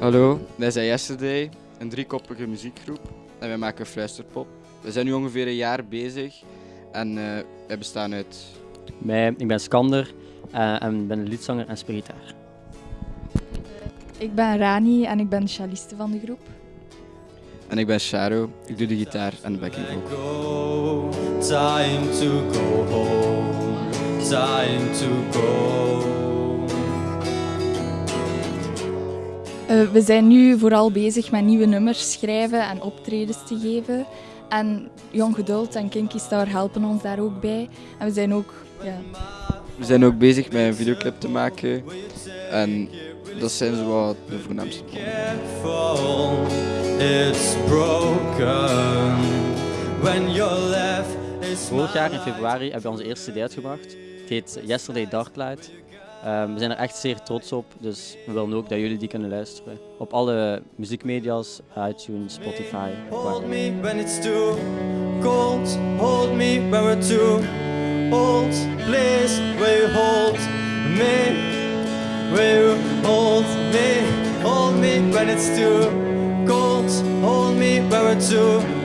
Hallo, wij zijn Yesterday, een driekoppige muziekgroep en wij maken fluisterpop. We zijn nu ongeveer een jaar bezig en uh, wij bestaan uit... Mij, ik ben Skander uh, en ben liedzanger en spelgitaar. Ik ben Rani en ik ben de celliste van de groep. En ik ben Sharo, ik doe de gitaar en de backing vocal. Time to go home, time to go. Uh, we zijn nu vooral bezig met nieuwe nummers schrijven en optredens te geven. En Jong Geduld en Kinky Star helpen ons daar ook bij. En we zijn ook, ja... We zijn ook bezig met een videoclip te maken. En dat zijn zo wat de voornaamste It's broken when you're left. Vorig jaar in februari hebben we onze eerste CD uitgebracht. Het heet Yesterday Darklight. Um, we zijn er echt zeer trots op, dus we willen ook dat jullie die kunnen luisteren. Op alle muziekmedia's, iTunes, Spotify. Hold me when it's too cold, hold me when we're too old. Please, will you hold me? Will you hold me? Hold me when it's too cold, hold me when we're too